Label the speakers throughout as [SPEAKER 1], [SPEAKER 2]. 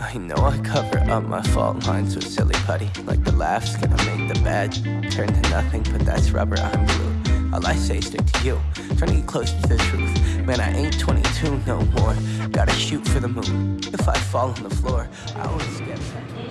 [SPEAKER 1] I know I cover up my fault lines with silly putty Like the laughs gonna make the bad turn to nothing But that's rubber, I'm blue. All I say stick to you Trying to get close to the truth. Man, I ain't 22 no more Gotta shoot for the moon. If I fall on the floor, I always get back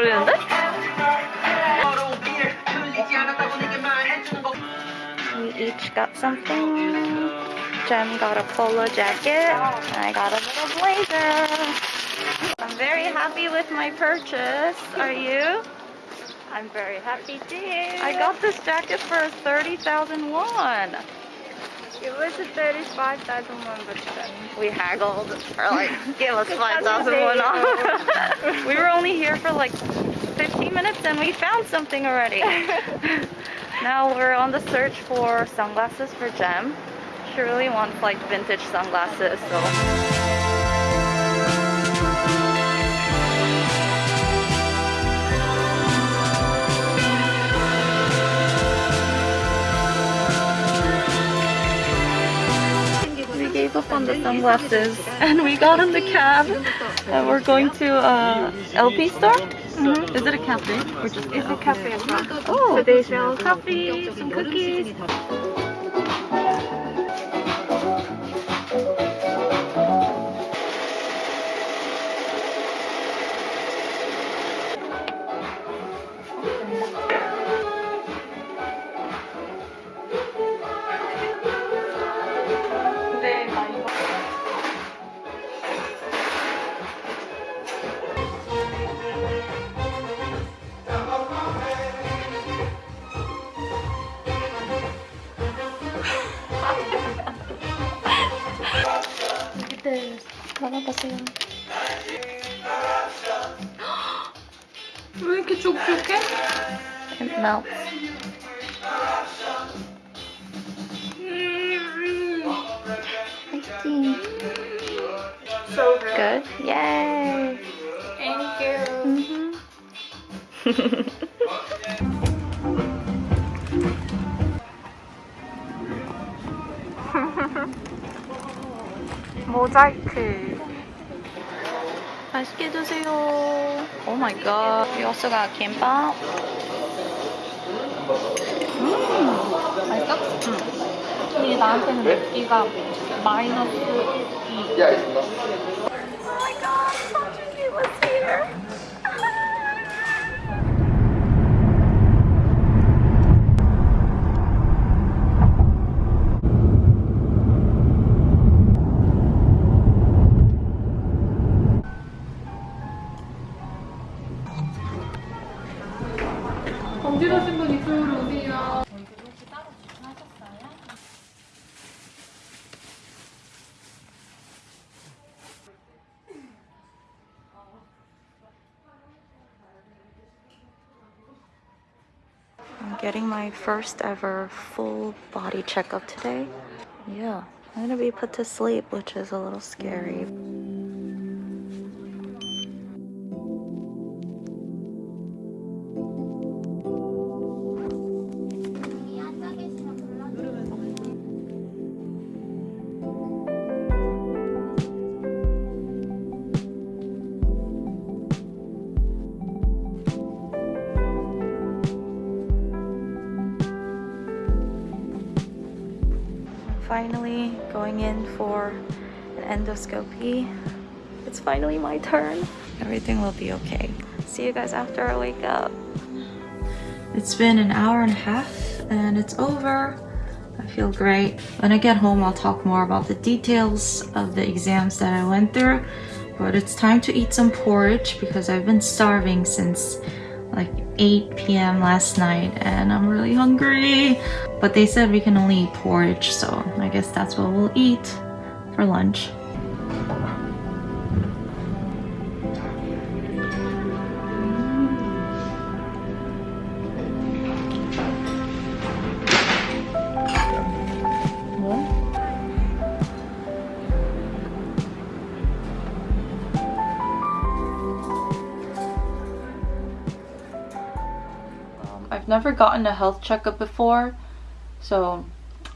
[SPEAKER 2] 어울리는데? We each got something. Jem got a polo jacket. I got a little blazer. I'm very happy with my purchase. Are you?
[SPEAKER 3] I'm very happy too.
[SPEAKER 2] I got this jacket for 30,000 won.
[SPEAKER 3] It was a 35,000 won, but then
[SPEAKER 2] We haggled for like, give us
[SPEAKER 3] Good
[SPEAKER 2] 5,000
[SPEAKER 3] fucking
[SPEAKER 2] won off. we were only here for like 15 minutes and we found something already. now we're on the search for sunglasses for Jem. She really wants like vintage sunglasses, so. Up on the sunglasses and we got in the cab and we're going to uh, LP store. Is it a cafe or just
[SPEAKER 3] it's a cafe as well.
[SPEAKER 2] Oh.
[SPEAKER 3] So they sell coffee, some cookies.
[SPEAKER 2] It melts. Tasty.
[SPEAKER 3] So good.
[SPEAKER 2] Good. Yay.
[SPEAKER 3] Thank you.
[SPEAKER 2] Mhm.
[SPEAKER 3] 모자이크.
[SPEAKER 2] 맛있게 드세요. Oh my god. We also got kimbap. 음, 맛있어? 응. 이게 나한테는 맵기가 마이너스 2. Getting my first ever full body checkup today. Yeah, I'm gonna be put to sleep, which is a little scary. Finally going in for an endoscopy. It's finally my turn. Everything will be okay. See you guys after I wake up. It's been an hour and a half and it's over. I feel great. When I get home, I'll talk more about the details of the exams that I went through. But it's time to eat some porridge because I've been starving since like 8 p.m. last night and I'm really hungry. But they said we can only eat porridge, so I guess that's what we'll eat for lunch. I've never gotten a health checkup before, so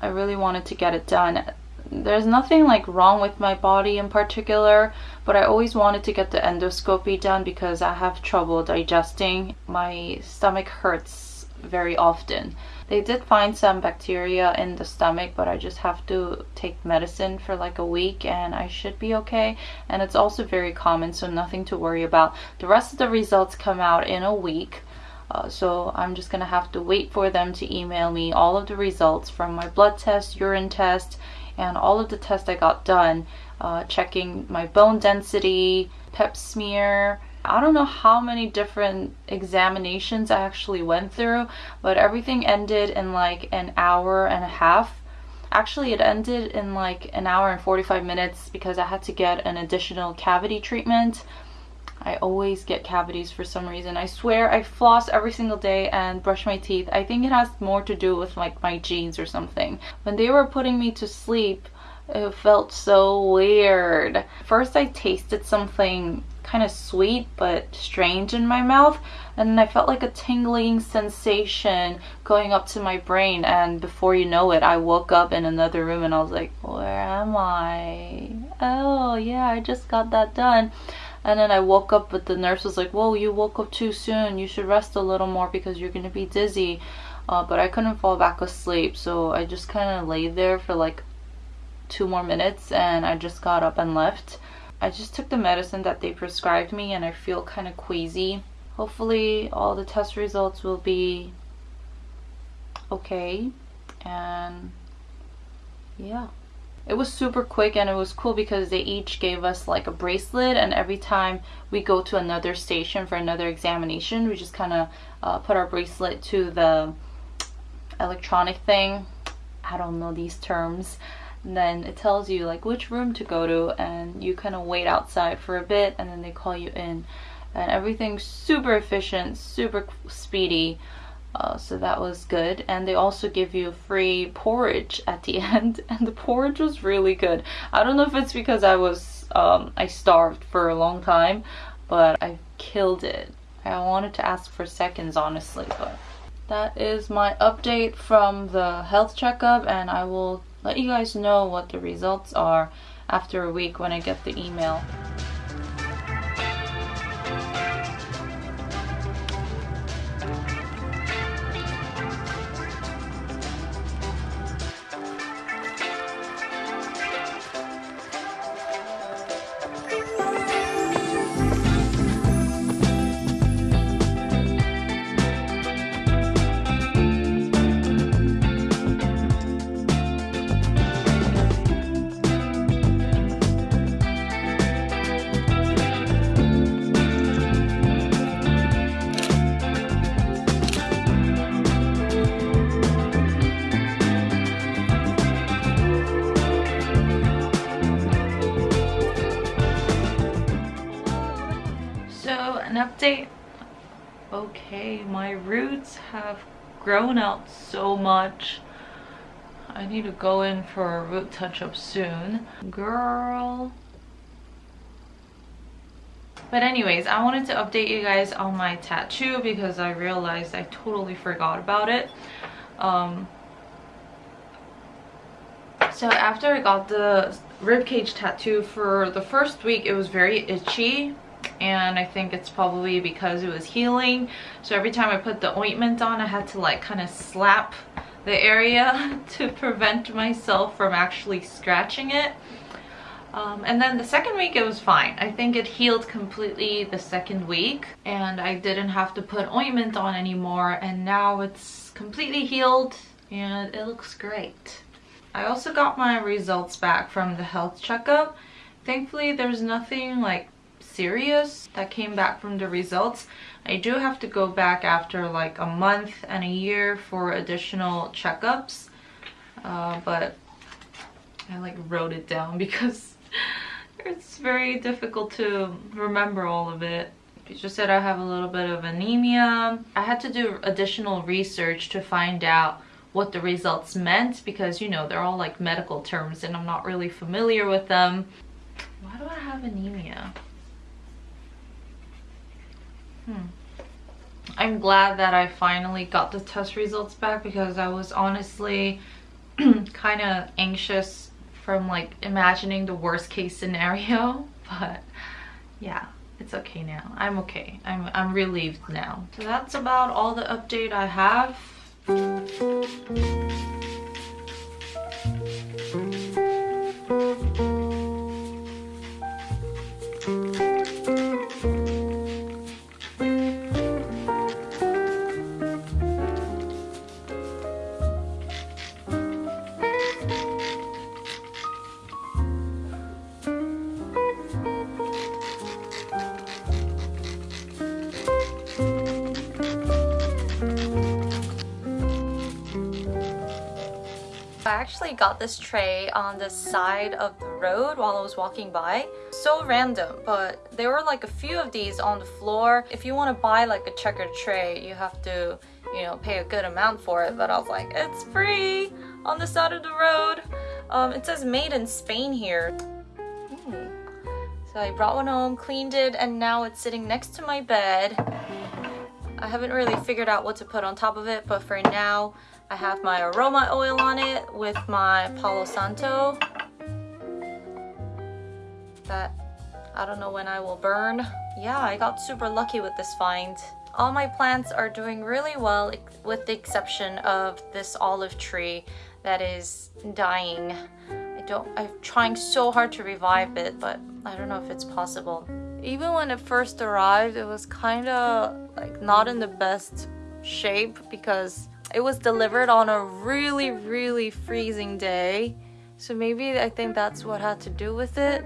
[SPEAKER 2] I really wanted to get it done. There's nothing like wrong with my body in particular, but I always wanted to get the endoscopy done because I have trouble digesting. My stomach hurts very often. They did find some bacteria in the stomach, but I just have to take medicine for like a week and I should be okay. And it's also very common, so nothing to worry about. The rest of the results come out in a week. Uh, so I'm just gonna have to wait for them to email me all of the results from my blood test, urine test, and all of the tests I got done, uh, checking my bone density, pap smear. I don't know how many different examinations I actually went through, but everything ended in like an hour and a half. Actually, it ended in like an hour and 45 minutes because I had to get an additional cavity treatment I always get cavities for some reason. I swear I floss every single day and brush my teeth. I think it has more to do with like my genes or something. When they were putting me to sleep, it felt so weird. First I tasted something kind of sweet but strange in my mouth and I felt like a tingling sensation going up to my brain and before you know it I woke up in another room and I was like where am I? Oh yeah I just got that done and then I woke up, but the nurse was like, whoa, you woke up too soon. You should rest a little more because you're going to be dizzy. Uh, but I couldn't fall back asleep. So I just kind of laid there for like two more minutes and I just got up and left. I just took the medicine that they prescribed me and I feel kind of queasy. Hopefully all the test results will be okay. And yeah it was super quick and it was cool because they each gave us like a bracelet and every time we go to another station for another examination we just kind of uh, put our bracelet to the electronic thing. I don't know these terms. And then it tells you like which room to go to and you kind of wait outside for a bit and then they call you in. And everything's super efficient super speedy uh, so that was good. And they also give you free porridge at the end. And the porridge was really good. I don't know if it's because I was um, I starved for a long time but I killed it. I wanted to ask for seconds honestly but that is my update from the health checkup and I will let you guys know what the results are after a week when I get the email. Okay, my roots have grown out so much. I need to go in for a root touch-up soon. Girl. But anyways, I wanted to update you guys on my tattoo because I realized I totally forgot about it. Um, so after I got the ribcage tattoo for the first week, it was very itchy and I think it's probably because it was healing. So every time I put the ointment on I had to like kind of slap the area to prevent myself from actually scratching it. Um, and then the second week it was fine. I think it healed completely the second week and I didn't have to put ointment on anymore and now it's completely healed and it looks great. I also got my results back from the health checkup. Thankfully there's nothing like serious that came back from the results. I do have to go back after like a month and a year for additional checkups. Uh, but I like wrote it down because it's very difficult to remember all of it. It just said I have a little bit of anemia. I had to do additional research to find out what the results meant because you know they're all like medical terms and I'm not really familiar with them. Why do I have anemia? Hmm. I'm glad that I finally got the test results back because I was honestly kind of anxious from like imagining the worst case scenario but yeah it's okay now. I'm okay. I'm i'm relieved now. So that's about all the update i have actually got this tray on the side of the road while I was walking by. So random, but there were like a few of these on the floor. If you want to buy like a checkered tray, you have to, you know, pay a good amount for it. But I was like, it's free on the side of the road. Um, it says made in Spain here. Hmm. So I brought one home, cleaned it, and now it's sitting next to my bed. I haven't really figured out what to put on top of it, but for now, I have my aroma oil on it with my Palo Santo. That I don't know when I will burn. Yeah, I got super lucky with this find. All my plants are doing really well with the exception of this olive tree that is dying. I don't, I'm trying so hard to revive it, but I don't know if it's possible. Even when it first arrived, it was kind of like not in the best shape because it was delivered on a really, really freezing day. So maybe I think that's what had to do with it.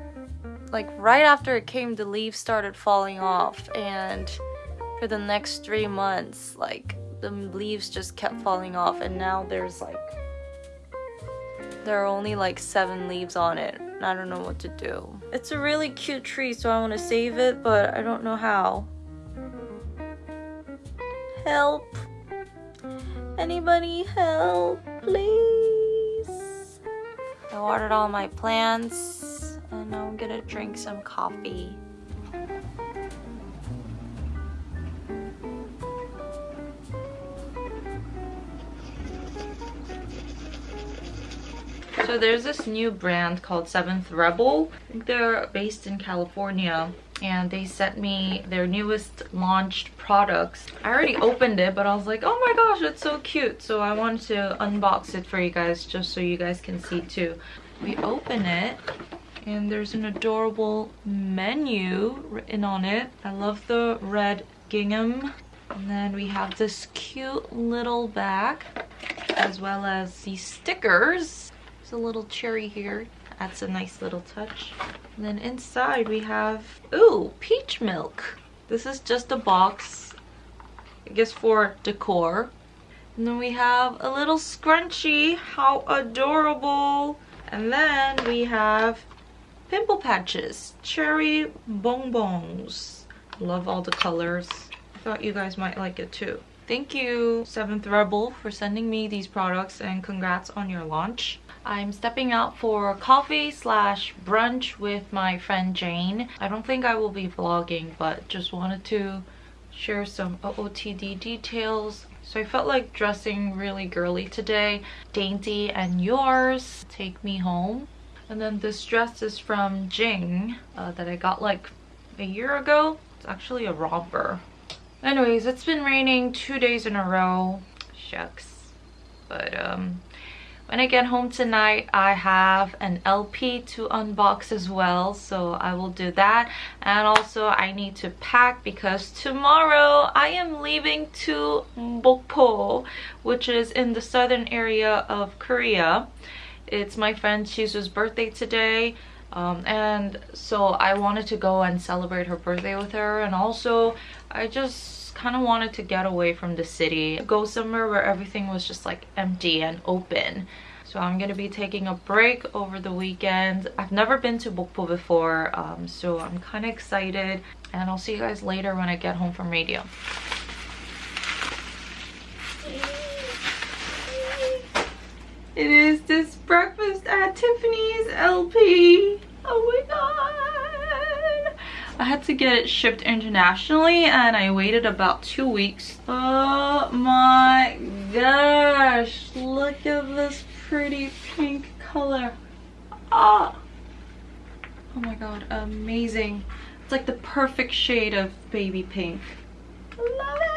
[SPEAKER 2] Like right after it came, the leaves started falling off and for the next three months, like the leaves just kept falling off and now there's like there are only like seven leaves on it and I don't know what to do. It's a really cute tree so I want to save it but I don't know how. Help! Anybody help, please? I watered all my plants and I'm gonna drink some coffee. So there's this new brand called Seventh Rebel. I think they're based in California and they sent me their newest launched products. I already opened it, but I was like, oh my gosh, it's so cute. So I wanted to unbox it for you guys just so you guys can see too. We open it and there's an adorable menu written on it. I love the red gingham. And then we have this cute little bag as well as these stickers. There's a little cherry here adds a nice little touch. And then inside we have, ooh, peach milk. This is just a box, I guess for decor. And then we have a little scrunchie, how adorable. And then we have pimple patches, cherry bonbons. Love all the colors. I thought you guys might like it too. Thank you, 7th Rebel, for sending me these products and congrats on your launch. I'm stepping out for coffee slash brunch with my friend Jane. I don't think I will be vlogging, but just wanted to share some OOTD details. So I felt like dressing really girly today. Dainty and yours take me home. And then this dress is from Jing uh, that I got like a year ago. It's actually a romper. Anyways, it's been raining two days in a row. Shucks. But um, when I get home tonight, I have an LP to unbox as well, so I will do that. And also, I need to pack because tomorrow I am leaving to Mokpo, which is in the southern area of Korea. It's my friend Shizu's birthday today, Um, and so I wanted to go and celebrate her birthday with her and also I just kind of wanted to get away from the city, go somewhere where everything was just like empty and open. So I'm gonna be taking a break over the weekend. I've never been to Mokpo before, um, so I'm kind of excited. And I'll see you guys later when I get home from radio. It is this breakfast at Tiffany's LP. Oh my god. I had to get it shipped internationally and I waited about two weeks. Oh my gosh. Look at this pretty pink color. Ah. Oh my god, amazing. It's like the perfect shade of baby pink. Love